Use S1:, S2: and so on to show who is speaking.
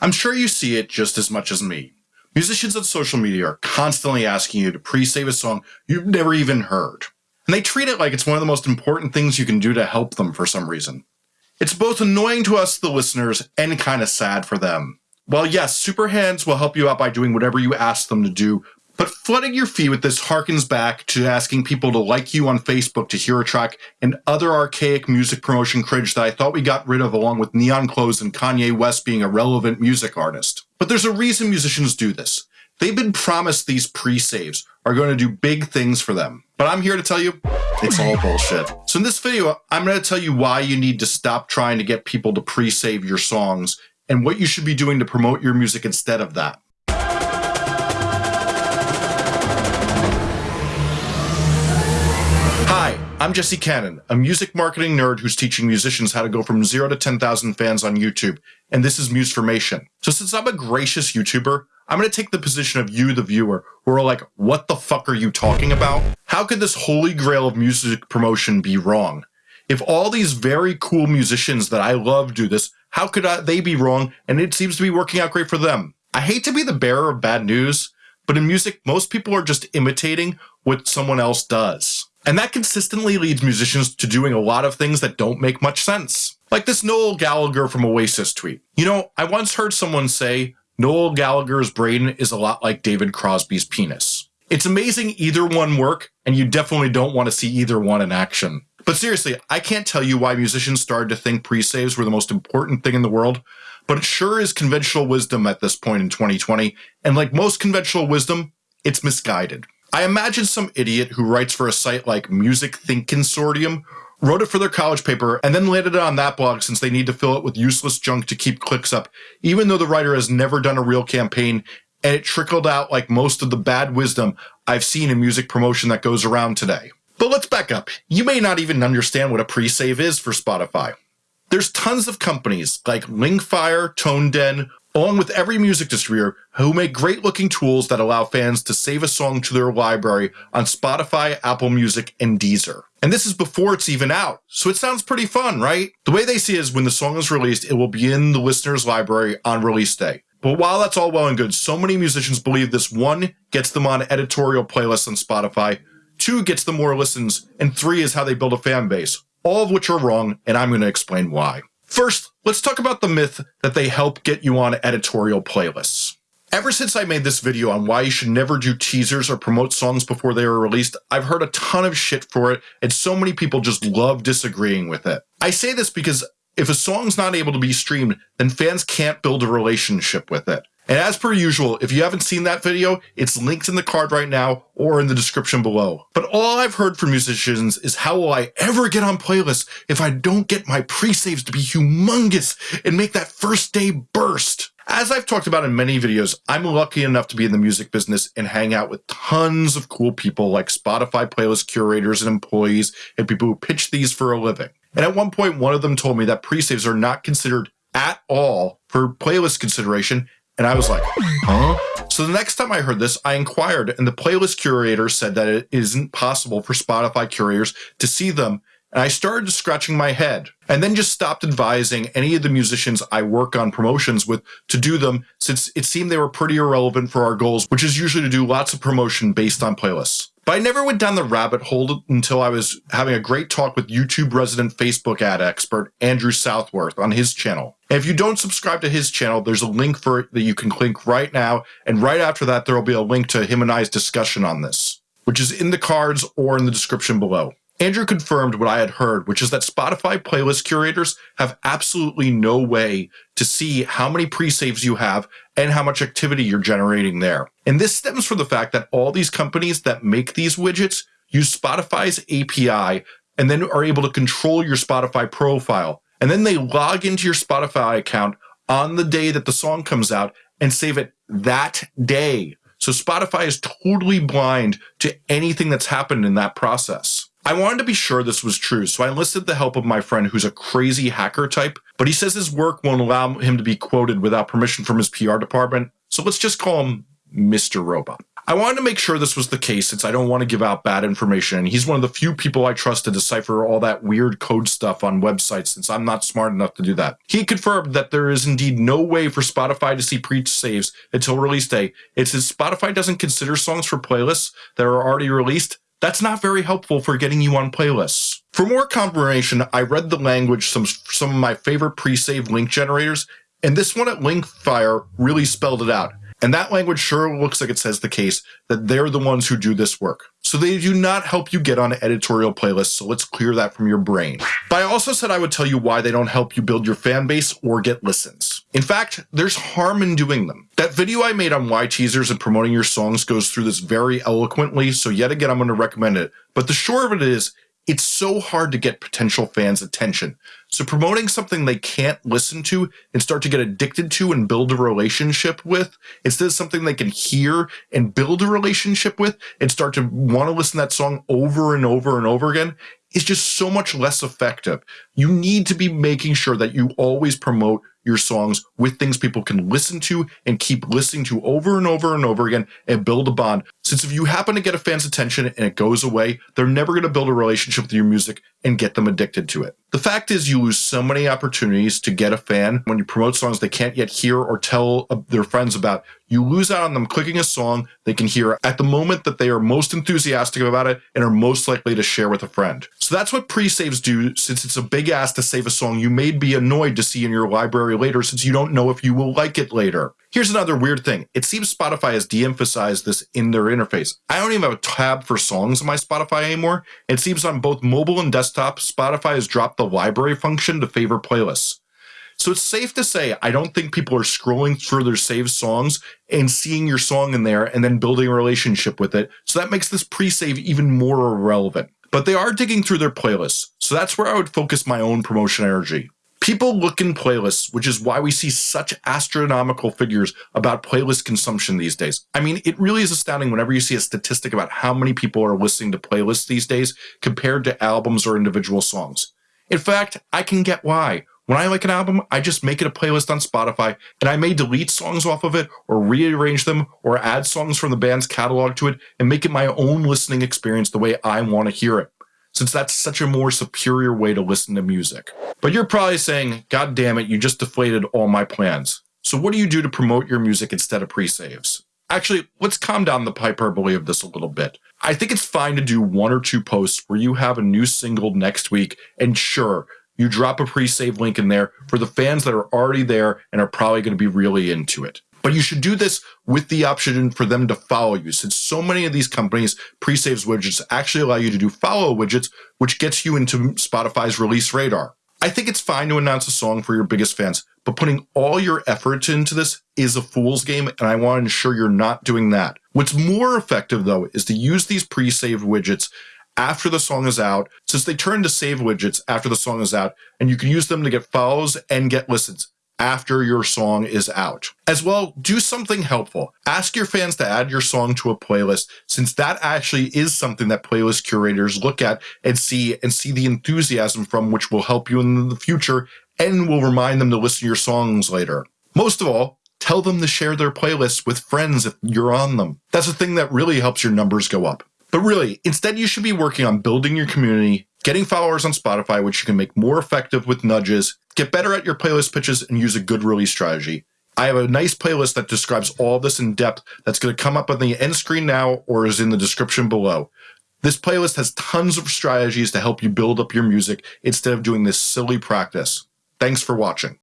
S1: I'm sure you see it just as much as me. Musicians on social media are constantly asking you to pre-save a song you've never even heard. And they treat it like it's one of the most important things you can do to help them for some reason. It's both annoying to us, the listeners, and kind of sad for them. While yes, Superhands will help you out by doing whatever you ask them to do, but flooding your feed with this harkens back to asking people to like you on Facebook to hear a track and other archaic music promotion cringe that I thought we got rid of along with neon clothes and Kanye West being a relevant music artist. But there's a reason musicians do this. They've been promised these pre-saves are going to do big things for them. But I'm here to tell you, it's all bullshit. So in this video, I'm going to tell you why you need to stop trying to get people to pre-save your songs and what you should be doing to promote your music instead of that. I'm Jesse Cannon, a music marketing nerd who's teaching musicians how to go from zero to 10,000 fans on YouTube, and this is Musformation. So since I'm a gracious YouTuber, I'm going to take the position of you, the viewer, who are like, what the fuck are you talking about? How could this holy grail of music promotion be wrong? If all these very cool musicians that I love do this, how could I, they be wrong? And it seems to be working out great for them. I hate to be the bearer of bad news, but in music, most people are just imitating what someone else does. And that consistently leads musicians to doing a lot of things that don't make much sense. Like this Noel Gallagher from Oasis tweet. You know, I once heard someone say, Noel Gallagher's brain is a lot like David Crosby's penis. It's amazing either one work, and you definitely don't want to see either one in action. But seriously, I can't tell you why musicians started to think pre-saves were the most important thing in the world, but it sure is conventional wisdom at this point in 2020, and like most conventional wisdom, it's misguided. I imagine some idiot who writes for a site like Music Think Consortium wrote it for their college paper, and then landed it on that blog since they need to fill it with useless junk to keep clicks up, even though the writer has never done a real campaign, and it trickled out like most of the bad wisdom I've seen in music promotion that goes around today. But let's back up. You may not even understand what a pre-save is for Spotify. There's tons of companies like Linkfire, ToneDen, along with every music distributor who make great looking tools that allow fans to save a song to their library on Spotify, Apple Music, and Deezer. And this is before it's even out, so it sounds pretty fun, right? The way they see is when the song is released, it will be in the listener's library on release day. But while that's all well and good, so many musicians believe this one gets them on editorial playlists on Spotify, two gets them more listens, and three is how they build a fan base, all of which are wrong, and I'm going to explain why. First, let's talk about the myth that they help get you on editorial playlists. Ever since I made this video on why you should never do teasers or promote songs before they are released, I've heard a ton of shit for it, and so many people just love disagreeing with it. I say this because if a song's not able to be streamed, then fans can't build a relationship with it. And as per usual, if you haven't seen that video, it's linked in the card right now or in the description below. But all I've heard from musicians is how will I ever get on playlists if I don't get my pre-saves to be humongous and make that first day burst? As I've talked about in many videos, I'm lucky enough to be in the music business and hang out with tons of cool people like Spotify playlist curators and employees and people who pitch these for a living. And at one point, one of them told me that pre-saves are not considered at all for playlist consideration and I was like, huh? So the next time I heard this, I inquired, and the playlist curator said that it isn't possible for Spotify curators to see them. And I started scratching my head and then just stopped advising any of the musicians I work on promotions with to do them since it seemed they were pretty irrelevant for our goals, which is usually to do lots of promotion based on playlists. But I never went down the rabbit hole until I was having a great talk with YouTube resident Facebook ad expert Andrew Southworth on his channel. And if you don't subscribe to his channel, there's a link for it that you can click right now. And right after that, there will be a link to him and I's discussion on this, which is in the cards or in the description below. Andrew confirmed what I had heard, which is that Spotify playlist curators have absolutely no way to see how many pre-saves you have and how much activity you're generating there. And this stems from the fact that all these companies that make these widgets use Spotify's API and then are able to control your Spotify profile. And then they log into your Spotify account on the day that the song comes out and save it that day. So Spotify is totally blind to anything that's happened in that process. I wanted to be sure this was true, so I enlisted the help of my friend who's a crazy hacker type, but he says his work won't allow him to be quoted without permission from his PR department, so let's just call him Mr. Robot. I wanted to make sure this was the case since I don't want to give out bad information. And he's one of the few people I trust to decipher all that weird code stuff on websites since I'm not smart enough to do that. He confirmed that there is indeed no way for Spotify to see pre-saves until release day. It says Spotify doesn't consider songs for playlists that are already released. That's not very helpful for getting you on playlists. For more confirmation, I read the language some some of my favorite pre-save link generators, and this one at Linkfire really spelled it out. And that language sure looks like it says the case that they're the ones who do this work. So they do not help you get on editorial playlists, so let's clear that from your brain. But I also said I would tell you why they don't help you build your fan base or get listens. In fact, there's harm in doing them. That video I made on why teasers and promoting your songs goes through this very eloquently, so yet again I'm going to recommend it. But the short of it is, it's so hard to get potential fans' attention. So promoting something they can't listen to and start to get addicted to and build a relationship with, instead of something they can hear and build a relationship with and start to want to listen to that song over and over and over again, is just so much less effective. You need to be making sure that you always promote your songs with things people can listen to and keep listening to over and over and over again and build a bond. Since if you happen to get a fan's attention and it goes away, they're never going to build a relationship with your music and get them addicted to it. The fact is you lose so many opportunities to get a fan when you promote songs they can't yet hear or tell uh, their friends about. You lose out on them clicking a song they can hear at the moment that they are most enthusiastic about it and are most likely to share with a friend. So that's what pre-saves do since it's a big ask to save a song you may be annoyed to see in your library later since you don't know if you will like it later. Here's another weird thing. It seems Spotify has de-emphasized this in their interface. I don't even have a tab for songs in my Spotify anymore. It seems on both mobile and desktop, Spotify has dropped the library function to favor playlists. So it's safe to say I don't think people are scrolling through their saved songs and seeing your song in there and then building a relationship with it. So that makes this pre-save even more irrelevant. But they are digging through their playlists. So that's where I would focus my own promotion energy. People look in playlists, which is why we see such astronomical figures about playlist consumption these days. I mean, it really is astounding whenever you see a statistic about how many people are listening to playlists these days compared to albums or individual songs. In fact, I can get why. When I like an album, I just make it a playlist on Spotify, and I may delete songs off of it, or rearrange them, or add songs from the band's catalog to it, and make it my own listening experience the way I want to hear it since that's such a more superior way to listen to music. But you're probably saying, God damn it, you just deflated all my plans. So what do you do to promote your music instead of pre-saves? Actually, let's calm down the hyperbole of this a little bit. I think it's fine to do one or two posts where you have a new single next week, and sure, you drop a pre-save link in there for the fans that are already there and are probably going to be really into it. But you should do this with the option for them to follow you since so many of these companies pre-saves widgets actually allow you to do follow widgets, which gets you into Spotify's release radar. I think it's fine to announce a song for your biggest fans, but putting all your effort into this is a fool's game, and I want to ensure you're not doing that. What's more effective, though, is to use these pre-saved widgets after the song is out, since they turn to save widgets after the song is out, and you can use them to get follows and get listens after your song is out. As well, do something helpful. Ask your fans to add your song to a playlist since that actually is something that playlist curators look at and see and see the enthusiasm from which will help you in the future and will remind them to listen to your songs later. Most of all, tell them to share their playlists with friends if you're on them. That's the thing that really helps your numbers go up. But really, instead you should be working on building your community, getting followers on Spotify, which you can make more effective with nudges, get better at your playlist pitches, and use a good release strategy. I have a nice playlist that describes all this in depth that's going to come up on the end screen now or is in the description below. This playlist has tons of strategies to help you build up your music instead of doing this silly practice. Thanks for watching.